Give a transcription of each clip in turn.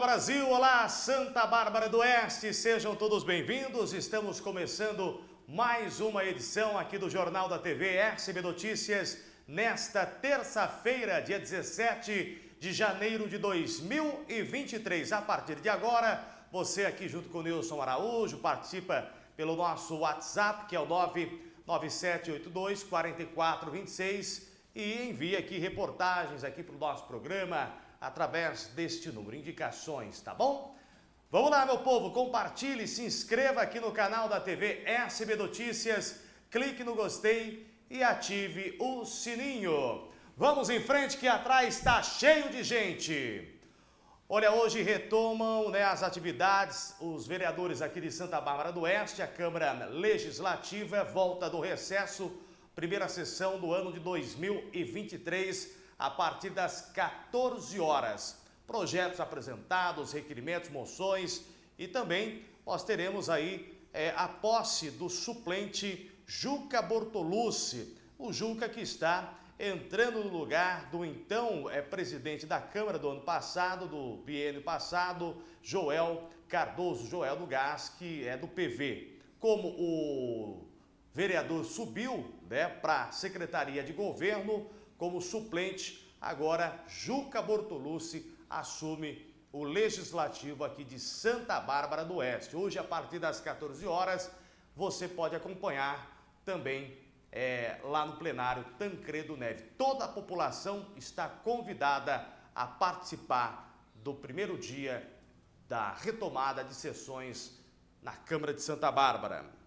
Brasil, olá Santa Bárbara do Oeste, sejam todos bem-vindos. Estamos começando mais uma edição aqui do Jornal da TV SB Notícias nesta terça-feira, dia 17 de janeiro de 2023. A partir de agora, você aqui junto com o Nilson Araújo participa pelo nosso WhatsApp, que é o 99782 4426 e envia aqui reportagens aqui para o nosso programa através deste número, indicações, tá bom? Vamos lá, meu povo, compartilhe, se inscreva aqui no canal da TV SB Notícias, clique no gostei e ative o sininho. Vamos em frente que atrás está cheio de gente. Olha, hoje retomam né, as atividades os vereadores aqui de Santa Bárbara do Oeste, a Câmara Legislativa volta do recesso, primeira sessão do ano de 2023, a partir das 14 horas. Projetos apresentados, requerimentos, moções e também nós teremos aí é, a posse do suplente Juca Bortolucci, o Juca que está entrando no lugar do então é, presidente da Câmara do ano passado, do biênio passado, Joel Cardoso, Joel do Gás, que é do PV. Como o vereador subiu né, para a Secretaria de Governo como suplente, agora Juca Bortolucci assume o Legislativo aqui de Santa Bárbara do Oeste. Hoje, a partir das 14 horas, você pode acompanhar também é, lá no plenário Tancredo Neve. Toda a população está convidada a participar do primeiro dia da retomada de sessões na Câmara de Santa Bárbara.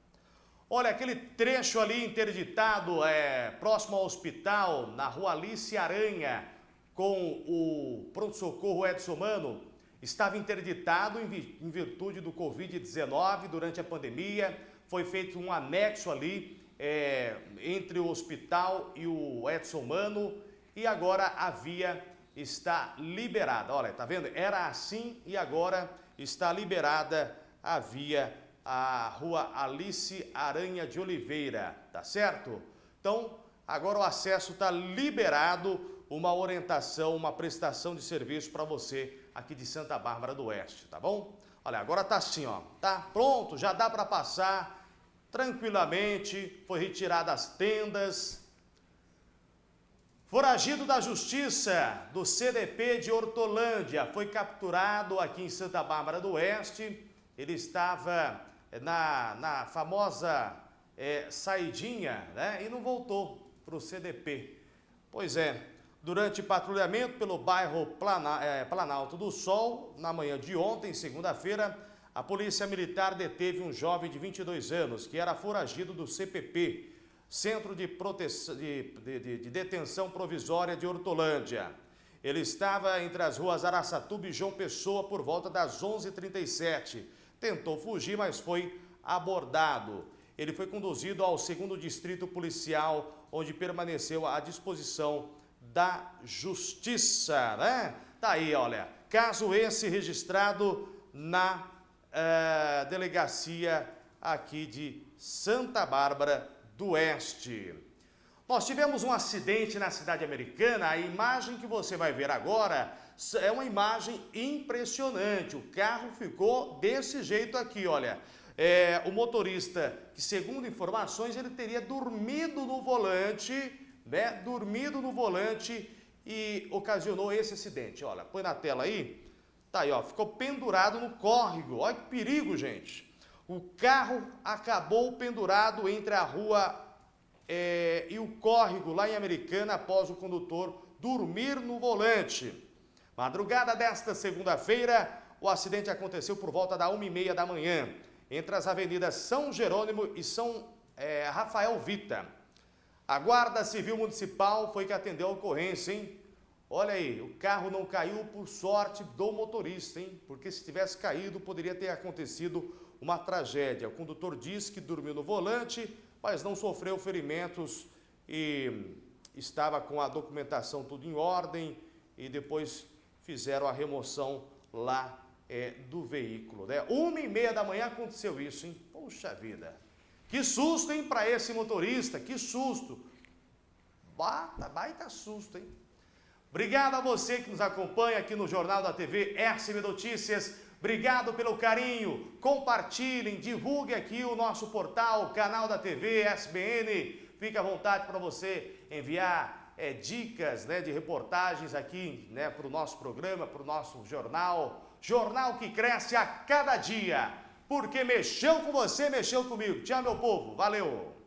Olha, aquele trecho ali interditado é, próximo ao hospital, na rua Alice Aranha, com o pronto-socorro Edson Mano, estava interditado em virtude do Covid-19 durante a pandemia. Foi feito um anexo ali é, entre o hospital e o Edson Mano e agora a via está liberada. Olha, tá vendo? Era assim e agora está liberada a via, a rua Alice Aranha de Oliveira, tá certo? Então, agora o acesso está liberado, uma orientação, uma prestação de serviço para você aqui de Santa Bárbara do Oeste, tá bom? Olha, agora tá assim, ó, tá pronto, já dá para passar tranquilamente, foi retirada as tendas. Foragido da Justiça do CDP de Hortolândia foi capturado aqui em Santa Bárbara do Oeste. Ele estava na, na famosa é, saidinha né, e não voltou para o CDP. Pois é, durante patrulhamento pelo bairro Plana, é, Planalto do Sol, na manhã de ontem, segunda-feira, a polícia militar deteve um jovem de 22 anos que era foragido do CPP, Centro de, de, de, de Detenção Provisória de Hortolândia. Ele estava entre as ruas Araçatuba e João Pessoa por volta das 11h37. Tentou fugir, mas foi abordado. Ele foi conduzido ao segundo distrito policial, onde permaneceu à disposição da justiça, né? Tá aí, olha, caso esse registrado na é, delegacia aqui de Santa Bárbara do Oeste. Nós tivemos um acidente na cidade americana, a imagem que você vai ver agora é uma imagem impressionante. O carro ficou desse jeito aqui, olha. É, o motorista, que segundo informações, ele teria dormido no volante, né? Dormido no volante e ocasionou esse acidente. Olha, põe na tela aí. Tá aí, ó, ficou pendurado no córrego. Olha que perigo, gente. O carro acabou pendurado entre a rua é, e o córrego lá em Americana após o condutor dormir no volante. Madrugada desta segunda-feira, o acidente aconteceu por volta da 1h30 da manhã, entre as avenidas São Jerônimo e São é, Rafael Vita. A Guarda Civil Municipal foi que atendeu a ocorrência, hein? Olha aí, o carro não caiu por sorte do motorista, hein? Porque se tivesse caído, poderia ter acontecido uma tragédia. O condutor diz que dormiu no volante, mas não sofreu ferimentos e estava com a documentação tudo em ordem e depois fizeram a remoção lá é, do veículo. Né? Uma e meia da manhã aconteceu isso, hein? Puxa vida! Que susto, hein, para esse motorista, que susto! Baita, baita susto, hein? Obrigado a você que nos acompanha aqui no Jornal da TV SB Notícias. Obrigado pelo carinho. Compartilhem, divulgue aqui o nosso portal, canal da TV SBN. Fique à vontade para você enviar é, dicas né, de reportagens aqui né, para o nosso programa, para o nosso jornal. Jornal que cresce a cada dia. Porque mexeu com você, mexeu comigo. Tchau, meu povo. Valeu!